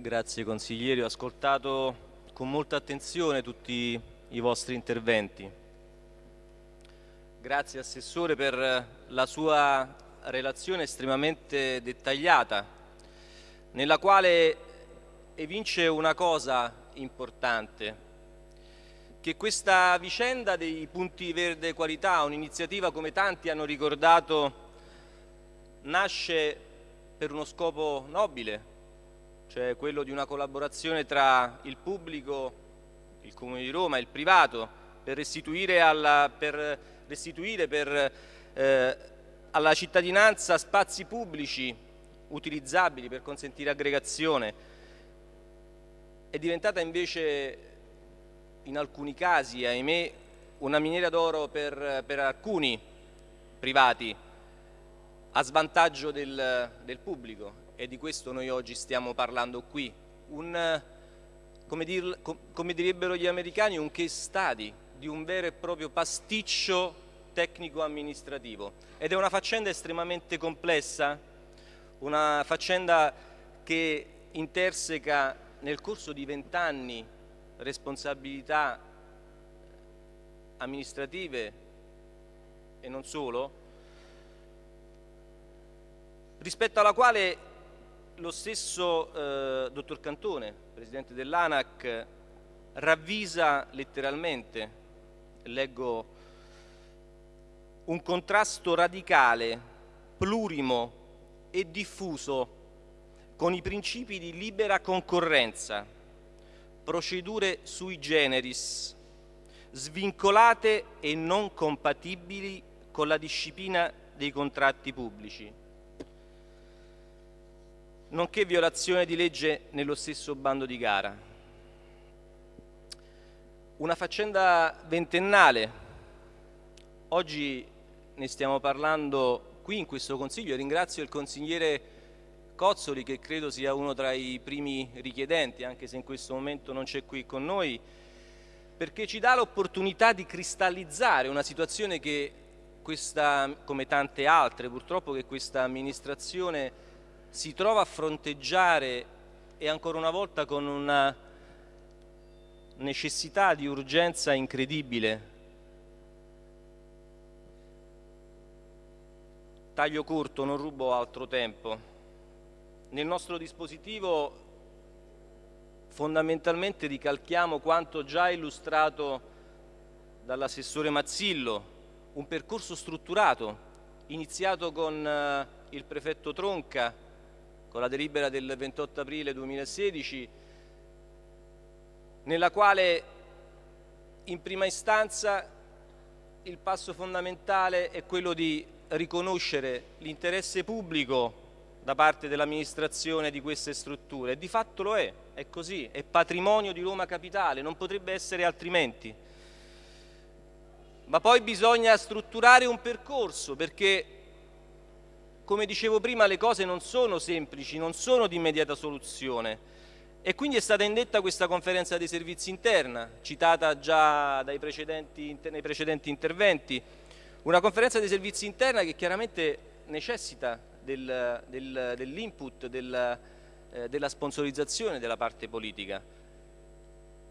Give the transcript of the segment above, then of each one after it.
Grazie consiglieri, ho ascoltato con molta attenzione tutti i vostri interventi. Grazie Assessore per la sua relazione estremamente dettagliata, nella quale evince una cosa importante, che questa vicenda dei punti verde qualità, un'iniziativa come tanti hanno ricordato, nasce per uno scopo nobile, cioè quello di una collaborazione tra il pubblico, il Comune di Roma e il privato per restituire alla, per restituire per, eh, alla cittadinanza spazi pubblici utilizzabili per consentire aggregazione. È diventata invece in alcuni casi, ahimè, una miniera d'oro per, per, alcuni privati a svantaggio del, del pubblico e di questo noi oggi stiamo parlando qui, un, come, dir, come direbbero gli americani, un case study di un vero e proprio pasticcio tecnico-amministrativo ed è una faccenda estremamente complessa, una faccenda che interseca nel corso di vent'anni responsabilità amministrative e non solo, rispetto alla quale lo stesso eh, dottor Cantone, presidente dell'ANAC, ravvisa letteralmente, leggo, un contrasto radicale, plurimo e diffuso con i principi di libera concorrenza, procedure sui generis, svincolate e non compatibili con la disciplina dei contratti pubblici nonché violazione di legge nello stesso bando di gara. Una faccenda ventennale, oggi ne stiamo parlando qui in questo Consiglio ringrazio il consigliere Cozzoli che credo sia uno tra i primi richiedenti, anche se in questo momento non c'è qui con noi, perché ci dà l'opportunità di cristallizzare una situazione che questa, come tante altre purtroppo, che questa amministrazione si trova a fronteggiare e ancora una volta con una necessità di urgenza incredibile. Taglio corto, non rubo altro tempo. Nel nostro dispositivo fondamentalmente ricalchiamo quanto già illustrato dall'assessore Mazzillo, un percorso strutturato iniziato con eh, il prefetto Tronca con la delibera del 28 aprile 2016 nella quale in prima istanza il passo fondamentale è quello di riconoscere l'interesse pubblico da parte dell'amministrazione di queste strutture di fatto lo è, è così, è patrimonio di Roma Capitale, non potrebbe essere altrimenti. Ma poi bisogna strutturare un percorso perché come dicevo prima, le cose non sono semplici, non sono di immediata soluzione. E quindi è stata indetta questa conferenza dei servizi interna, citata già precedenti, nei precedenti interventi, una conferenza dei servizi interna che chiaramente necessita del, del, dell'input, del, eh, della sponsorizzazione della parte politica.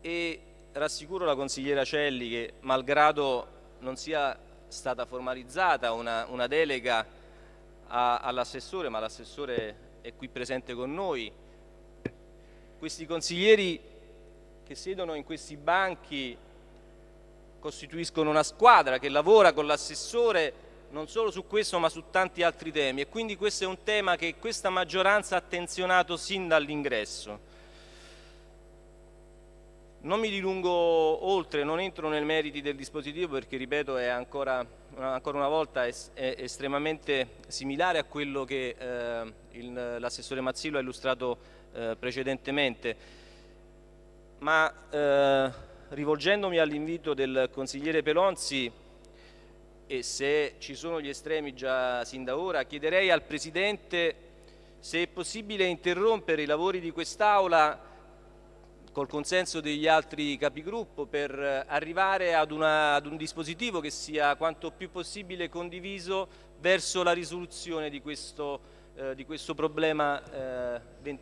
E rassicuro la consigliera Celli che malgrado non sia stata formalizzata una, una delega all'assessore, ma l'assessore è qui presente con noi, questi consiglieri che siedono in questi banchi costituiscono una squadra che lavora con l'assessore non solo su questo ma su tanti altri temi e quindi questo è un tema che questa maggioranza ha attenzionato sin dall'ingresso. Non mi dilungo oltre, non entro nei meriti del dispositivo perché, ripeto, è ancora, ancora una volta è, è estremamente similare a quello che eh, l'assessore Mazzillo ha illustrato eh, precedentemente. Ma eh, rivolgendomi all'invito del consigliere Pelonzi e se ci sono gli estremi già sin da ora, chiederei al Presidente se è possibile interrompere i lavori di quest'Aula col consenso degli altri capigruppo per arrivare ad, una, ad, un dispositivo che sia quanto più possibile condiviso verso la risoluzione di questo, eh, di questo problema eh,